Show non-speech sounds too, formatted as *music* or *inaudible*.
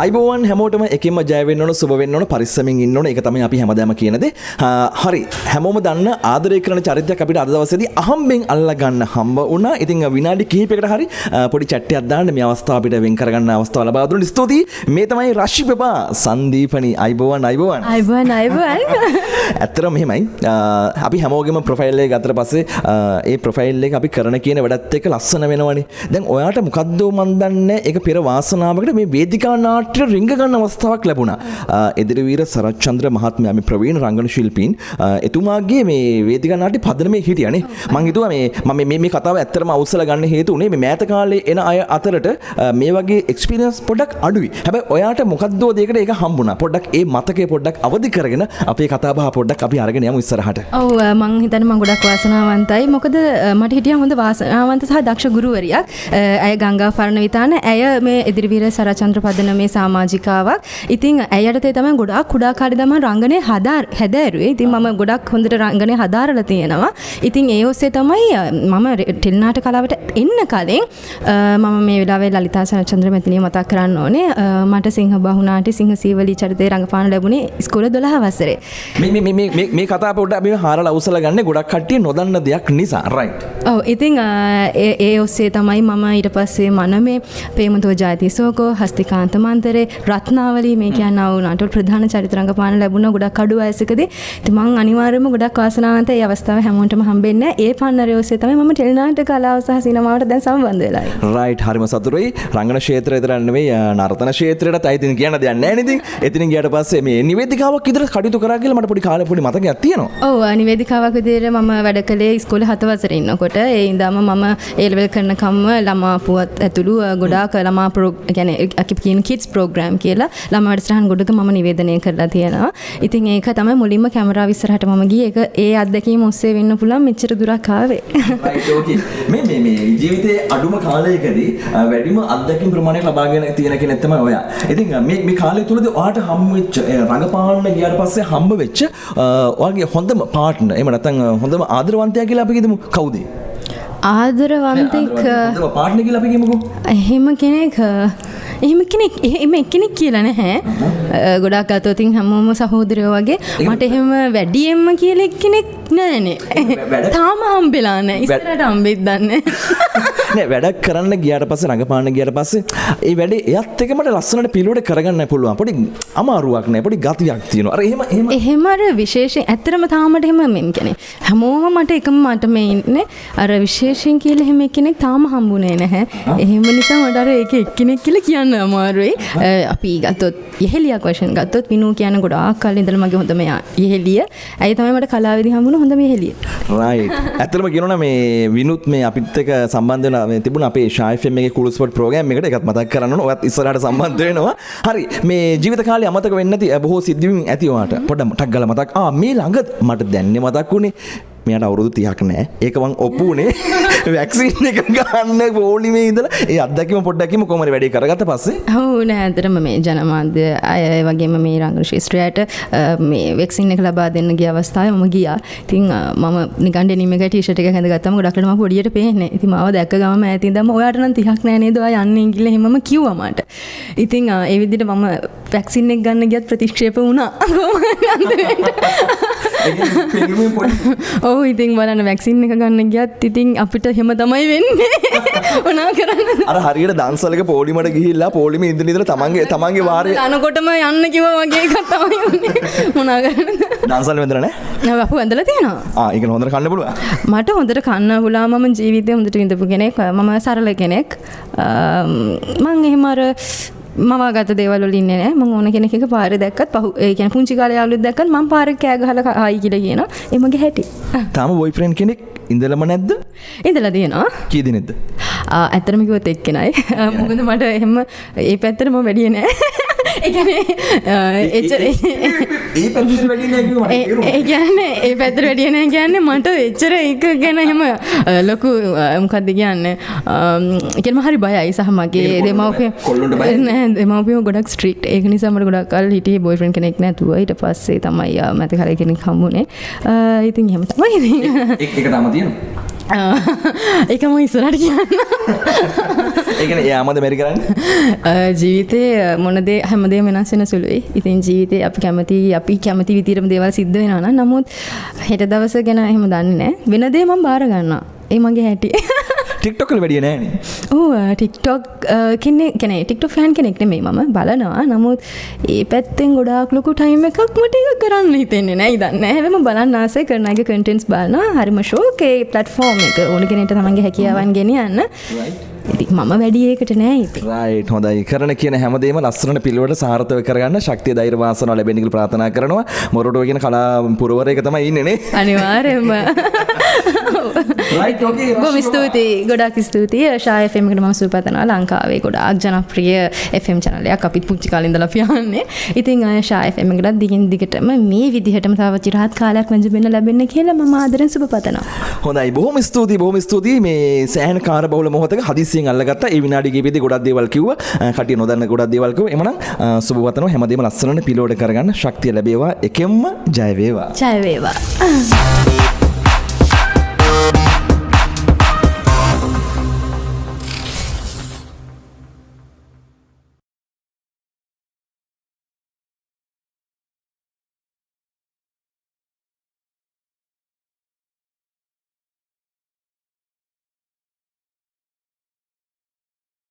අයිබෝවන් හැමෝටම එකම ජයවෙන්නන සුබවෙන්නන පරිස්සමින් ඉන්නන එක තමයි අපි හැමදම කියනද. හරි. හැමෝම දන්න ආදරය කරන චරිතයක් අපිට අදවසද අහම්බෙන් අල්ල ගන්න හම්බ වුණ. ඉතින් විනාඩි කහිපකට හරි පොඩි චට්ටය අදදාන්න මේ අවස්ථාපිට වෙන් කරගන්න අවස්ථාව ලබාදුරන ස්තුතියි. මේ තමයි රශ්ි පපා සන්දීපනි. අයිබෝවන් අයිබෝවන්. අයිබන් අයිබන් *laughs* ඇත්තර මෙහෙමයි. අපි හැමෝගම ප්‍රොෆයිල්ලේ ගතර පස්සේ ඒ ප්‍රොෆයිල්ලේ අපි කරන කියන වැඩත් එක ලස්සන වෙනවනේ. දැන් ඔයාට මොකක්දෝ මන්දන්න එක පෙර වාසනාවකට මේ වේදිකා නාට්‍ය රිංග ගන්න අවස්ථාවක් ලැබුණා. එදිරිවීර සරච්චන්ද්‍ර මහත්මයා මේ ප්‍රවීණ රංගන ශිල්පීන් එතුමාගේ මේ වේදිකා නාට්‍ය පදනමේ හිටියනේ. මං හිතුවා මේ මම මේ මේ කතාව ඇත්තටම අවසල ගන්න හේතු උනේ මේ මෑත කාලේ එන අය අතරට මේ වගේ එක්ස්පීරියන්ස් පොඩ්ඩක් අඩුයි. හැබැයි ඔයාට මොකද්දෝ දෙයකට ඒක හම්බුණා. පොඩ්ඩක් ඒ මතකය පොඩ්ඩක් අවදි කරගෙන අපේ කතාබහ පොඩ්ඩක් අපි අරගෙන යමු ඉස්සරහට. ඔව් මං හිතන්නේ මං ගොඩක් වාසනාවන්තයි. මොකද මට හිටියා හොඳ වාසනාවන්ත සහ දක්ෂ ගුරුවරියක්. ඇය ගංගා ෆර්ණ විතාන ඇය මේ එදිරිවීර සරචන්ද්‍ර පදනමේ සාමාජිකාවක්. ඉතින් ඇයට තමයි ගොඩක් කුඩා කාලේ තමයි රංගනේ හදා හැදෑරුවේ. ඉතින් මම ගොඩක් හොඳට රංගනේ හදාරලා තියෙනවා. ඉතින් ඒ ඔස්සේ තමයි මම ටෙලිනාටක කලාවට එන්න කලින් මම මේ වෙලාවේ ලලිතා සරචන්ද්‍ර මැතිනිය මතක් කරන්න ඕනේ. මට සිංහ බහුනාටි සිංහ සීවලි චරිතේ රඟපාන ලැබුණේ ඉස්කෝලේ 12 වසරේ. මේ මේ මේ මේ මේ හාරලා අවසල ගන්න ගොඩක් කට්ටිය නොදන්න දෙයක් නිසා. රයිට්. ඔව් ඉතින් ඒ ඔස්සේ තමයි මම ඊට පස්සේ මනමේ ප්‍රේමතෝ ජාතිසෝකෝ හස්තිකාන්ත මන්තරේ රත්නාවලී මේ කියන්න වුණට ප්‍රධාන චරිත රඟපාන ලැබුණ ගොඩක් අඩු වයසකදී. ඉතින් මං අනිවාර්යයෙන්ම ගොඩක් වාසනාවන්ත ඒ අවස්ථාව හැමෝටම හම්බෙන්නේ ඒ පන්නරේ ඔස්සේ තමයි මම ටෙලිනාට්‍ය කලාව සහ සිනමාවට දැන් සම්බන්ධ වෙලා රයිට් හරිම සතුටුයි. රංගන ක්ෂේත්‍රය විතර නෙවෙයි නර්තන ක්ෂේත්‍රයටත් අයිතින් කියන්න දෙයක් නැහැ නේද එතනින් ගියට පස්සේ මේ නිවේදිකාවක් විතර කටයුතු කරා කියලා මට පොඩි කාලේ පොඩි මතකයක් තියෙනවා. ඔව් නිවේදිකාවක් විදිහට මම වැඩ කළේ ඉස්කෝලේ 7 වසරේ ඉන්නකොට. ඒ ඉඳන්ම මම ඒ ලෙවල් කරනකම්ම ළමා පුවත් ඇතුළු ගොඩාක් ළමා ගැන අපි කියන කිඩ්ස් ප්‍රෝග්‍රෑම් කියලා ළමා වැඩසටහන් ගොඩක මම නිවේදනය කරලා තියෙනවා. ඉතින් ඒක තමයි මුලින්ම කැමරාව ඉස්සරහට මම ගියේ. ඒක ඒ අත්දැකීම ඔස්සේ වෙන්න පුළුවන් මෙච්චර දුරක් ආවේ. මේ මේ මේ ජීවිතයේ අඩුම කාලයකදී වැඩිම අත්දැකීම් ප්‍රමාණයක් ලබාගෙන තියෙන කෙනෙක් තමයි ඔයා. ඉතින් මේ මේ කාලය තුලදී ඔයාට හම් වෙච්ච රඟපාන්න ගියාට පස්සේ හම්බ වෙච්ච ඔයාගේ හොඳම පාර්ට්නර් එහෙම නැත්නම් හොඳම ආදරවන්තයා කියලා අපි කියමු කවුද? ආදරවන්තෙක් පාට්න කියලා අපි කියමුකෝ. එහෙම කෙනෙක් එහෙම කෙනෙක් එහෙම එක්කෙනෙක් කියලා නැහැ. ගොඩක් අතෝතින් හැමෝම සහෝදරයෝ වගේ මට එහෙම වැඩියෙන්ම කියලා එක්කෙනෙක් නෑනේ. තාම හම්බෙලා නැහැ. ඉස්සරහට හම්බෙත් දන්නේ නෑ වැඩක් කරන්න ගියාට පස්සේ රඟපාන්න ගියාට පස්සේ ඒ වැඩේ එයත් එක්ක මට ලස්සනට පිළිවෙලට කරගන්න පුළුවන්. පොඩි අමාරුවක් නෑ. පොඩි ගතියක් තියෙනවා. අර එහෙම එහෙම එහෙම අර විශේෂයෙන් ඇත්තටම තාමට එහෙම මෙන් කියන්නේ හැමෝම මට එකම මට මේ ඉන්නේ අර විශේෂයෙන් කියලා එහෙම කෙනෙක් තාම හම්බුනේ නැහැ. එහෙම නිසා මට අර ඒක එක්කෙනෙක් කියලා කියන්න අමාරුයි. අපි ගත්තොත් යෙහෙලියක් වශයෙන් ගත්තොත් විනු කියන ගොඩාක් කල් ඉඳලා මගේ හොඳම යෙහෙලිය. ඇයි තමයි මට කලාවේදී හම්බුනේ හොඳම යෙහෙලිය. රයිට්. ඇත්තටම කියනවනම් මේ විනුත් මේ අපිත් එක්ක සම්බන්ධ වෙන මේ තිබුණ අපේ ෂායිෆම් එකේ කුල් ස්පොට් ප්‍රෝග්‍රෑම් එකට එකත් මතක් කරන්න ඕන. ඔයත් ඉස්සරහට සම්බන්ධ වෙනවා. හරි. මේ ජීවිත කාලේ අමතක වෙන්නේ නැති බොහෝ සිද්ධීන් ඇති ඔයාට. පොඩ්ඩක් ටක් ගාලා මතක්. ආ මේ ළඟ මට දැන්නේ මතක් වුණේ මෙයට අවුරුදු තියක් නෑ. ඒකවන් ඔප්පුනේ වැක්සින් එක ගන්න පෝලිමේ ඉදල ඒ අදකිම පොඩ්ඩකිම කොමර වැඩි කරගත පස්සේ? හෝ නෑතරම මේ ජනමාධ්‍ය අය වගේම මේ රංග ශිස්ත්‍රයට මේ වෙක්සින් එක ලබා දෙන්න ගිය අවස්ථාව මම ගියා. තින් මම නිකන්ඩ නිමක ටිෂට එක හැඳ ගත්තම ගොඩක්ටම පොඩියට පේන්නේ. ඉති මව දැක්ක ගම ඇති දම ඔයාට නම් තිහක් නෑනේද යන්න ඉගිල හෙම කිව්වමට ඉතින් ඒ විදිට මම වැක්සින් එක් ගන්න ගියත් ප්‍රතික්ෂේප වුණා *laughs* *laughs* ඔහු ඉතින් බලන්න වැක්සින් එක ගන්න ගියත් ඉතින් අපිට හෙම තමයි වෙන්නේ. *laughs* ඔනා කරන්න අර හරියට දන්සලක පෝලිමට ගිහිල්ලා පෝලිම ඉඳලා තමන්ගේ තමන්ගේ *laughs* වාරය අනකොටම යන්න කිව්වා වගේ එකක් තමයි වුනේ මොනා කරන්නද? දන්සල් වැදලා නැහැ? නෑ අපු ඇඳලා තියෙනවා. ඒක හොඳට කන්න පුළුවන්. මට හොඳට කන්න පුළුවන් මම ජීවිතේ හොඳට විඳපු කෙනෙක් මම සරල කෙනෙක්. මං එහෙම අර මවාගත දේවල් වල ඉන්නේ නැහැ මම ඕන කෙනෙක් එක පාරේ දැක්කත් පහු ඒ කියන්නේ පුංචි කාලේ යාළුවෙක් දැක්කත් මම පාරේ කෑ ගහලා ආයි කියලා කියනවා. ඒ මගේ හැටි. තාම බොයිෆ්‍රෙන්ඩ් කෙනෙක් ඉඳලම නැද්ද? ඉඳලා තියෙනවා. කී දිනෙද්ද ඇත්තටම කිව්වොත් එක්කෙනයි. *laughs* මොකද මට එහෙම ඒ පැත්තට මම වැඩිය නෑ *laughs* එච්චර ඒ පැත්තට වැඩිය නෑ කිව්ව මට එච්චර ඒක ගැන එහෙම ලොකු මොකක්ද කියන්නේ ඒ කියන්නේ හරි බයයි සහ මගේ දෙමව්පිය නෑ දෙමව්පියෝ ගොඩක් ස්ට්‍රික්ට් ඒක නිසා මට ගොඩක් කල් හිටියේ බොයිෆ්‍රෙන්ඩ් කෙනෙක් නැතුව. ඊට පස්සේ තමයි මැත කෙනෙක් හම්බුනේ. ඉතින් එහෙම තමයි. ඉතින් ඒක තාම තියෙනවා *laughs* ඒකම ඉස්සරට කියන්න. *laughs* ඒකන යාමද මැරි කරන්න? *laughs* ජීවිතය මොනදේ හැමදේ වෙනස්සෙන සුළුයි. ඉතින් ජීවිතය අපි කැමති අපි කැමති විතිරම දේවල් සිද්ධ වෙනන නමුත් හෙට දවස ගැන එහෙම දන්න වෙනදේ මම් බාරගන්න ඒ මගේ හැටි ටික්ටොකල් වැඩිය නෑන. ටික්ටොක් කෙනෙ කෙන ටික්ටො ෆෑන් කෙනෙක් නෙමේ මම බලනවා. නමුත් ඒ පැත්තෙන් ගොඩාක් ලොකු ටයිම එකක් මට කරන්න හිතෙන්නේ නෑ. දන්න හැම බලන්න ආසේ කරනගේ කටන්ස් බලන්න හරිම ශෝකේ පලට්ෆෝර්ම් එක. ඕන කෙනෙට තමන්ගේ හැකියාවන් ගෙනියන්න මම වැඩියකට නෑ රයිට් හොඳයි. කරන කියන හැමදේම ලස්සන පිළිවට සාර්ථව කරගන්න ශක්තිය ධෛර්යවාසන ලැබෙනිකල් ප්‍රාර්ථනා කරනවා. මොරටුව කියන කලා පුරවරයක තමයි ඉන්නනේ අනිවාර්යම රයිට් ඕකේ බොම ස්තුතියි. ගොඩක් ස්තුතියි. ශායෆෙමකට ම සුපතනා ලංකාවේ ගොඩක් ජනප්‍රිය FM චනලයක් අපිත් පුච්චි කාලින්දල පියන්නේ ඉතින් අය ශායෆෙමකටත් දිගින් දිගටම මේ විදිහටම තව චිරහත් කාලයක් වැජබෙන ලැබෙන්න කියලා ම ආදරෙන් සුප පතනවා හොඳයි. බොහොම ස්තුතියි බොහොම ස්තුතියි. මේ සෑහන කාර බහුල මොහොතක හදිසියෙන් අල්ලගත්ත ඒ විනාඩියේ විදි ගොඩක් දේවල් කිව්වා. කටිය නොදන්න ගොඩක් දේවල් කිව්වා. එමනම් සුබ වතනවා. හැමදේම ලස්සනට පිලෝඩ කරගන්න ශක්තිය ලැබේවා. එකෙන්ම ජය වේවා. ජයවේවා